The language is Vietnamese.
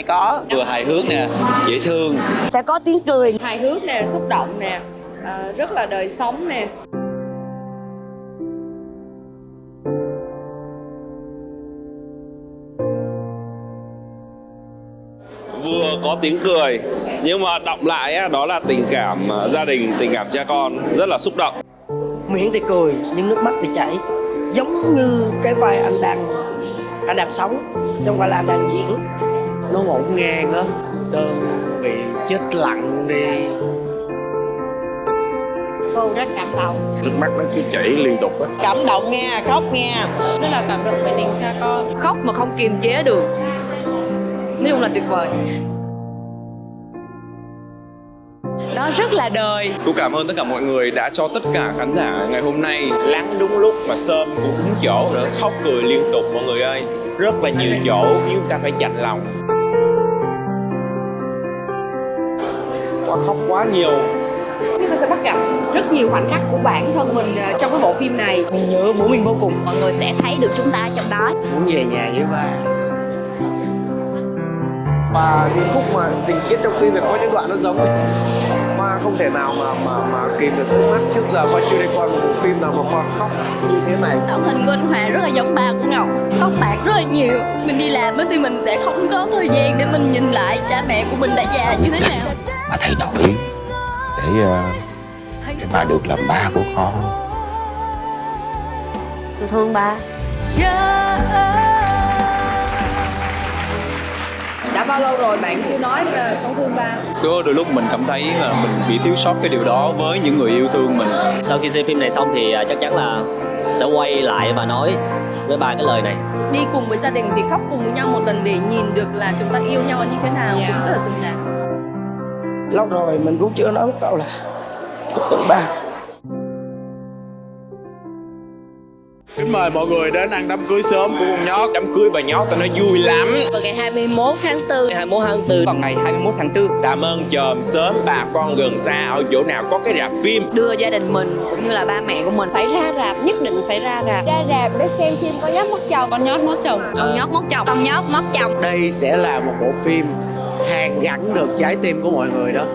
ai có. Vừa hài hước nè dễ thương. Sẽ có tiếng cười. Hài hước nè xúc động nè à, rất là đời sống nè. Vừa có tiếng cười nhưng mà động lại á, đó là tình cảm ờ, gia đình tình cảm cha con rất là xúc động. Miệng thì cười nhưng nước mắt thì chảy. Giống như cái vai anh đang anh đang sống không phải là anh đang diễn nó ngổn ngang á. Sơn bị chết lặng đi. Cô rất cảm động. Nước mắt nó cứ chảy liên tục á. Cảm động nghe khóc nghe. Rất là cảm động về tình cha con. Khóc mà không kiềm chế được. Nói chung là tuyệt vời. Nó rất là đời. Tôi cảm ơn tất cả mọi người đã cho tất cả khán giả ngày hôm nay lắng đúng lúc mà Sơn cũng đúng chỗ nữa. Khóc cười liên tục mọi người ơi. Rất là nhiều chỗ khiến chúng ta phải chạnh lòng quá khóc quá nhiều. Chúng ta sẽ bắt gặp rất nhiều khoảnh khắc của bản thân mình à, trong cái bộ phim này. Mình nhớ bố mình vô cùng. Mọi người sẽ thấy được chúng ta trong đó. Muốn về nhà với ba. Và những khúc mà tình tiết trong phim thì có những đoạn nó giống. Khoa không thể nào mà mà mà kìm được nước mắt trước giờ Khoa chưa đi coi một bộ phim nào mà Khoa khóc như thế này. Tạo hình của anh Hòa rất là giống ba của Ngọc. Tóc bạc rất là nhiều. Mình đi làm á thì mình sẽ không có thời gian để mình nhìn lại cha mẹ của mình đã già như thế nào bà thay đổi để, ờ, để bà được làm ba của con. Tôi thương ba. Đã bao lâu rồi bạn chưa nói về con thương ba? Có đôi lúc mình cảm thấy là mình bị thiếu sót cái điều đó với những người yêu thương mình. Sau khi xem phim này xong thì à, chắc chắn là sẽ quay lại và nói với ba cái lời này. Đi cùng với gia đình thì khóc cùng với nhau một lần để nhìn được là chúng ta yêu nhau như thế nào Dạ. cũng rất là xứng đáng Lâu rồi mình cũng chưa nói một câu là Cúc tượng ba kính mời mọi người đến ăn đám cưới sớm của con nhót đám cưới bà nhót tao nói vui lắm. Vào ngày 21 tháng 4 ngày 21 tháng 4 vào ngày 21 tháng 4 cảm ơn chòm sớm bà con gần xa ở chỗ nào có cái rạp phim. Đưa gia đình mình cũng như là ba mẹ của mình. Phải ra rạp nhất định phải ra rạp. Ra rạp để xem phim con nhóc mất chồng. Con nhóc mất chồng. Con nhóc mất chồng. Con nhóc mất chồng. Đây sẽ là một bộ phim hàng gắn được trái tim của mọi người đó.